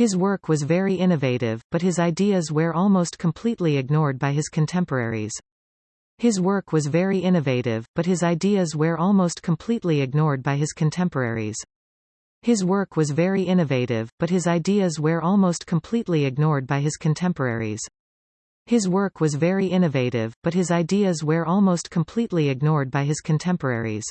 His work was very innovative, but his ideas were almost completely ignored by his contemporaries. His work was very innovative, but his ideas were almost completely ignored by his contemporaries. His work was very innovative, but his ideas were almost completely ignored by his contemporaries. His work was very innovative, but his ideas were almost completely ignored by his contemporaries.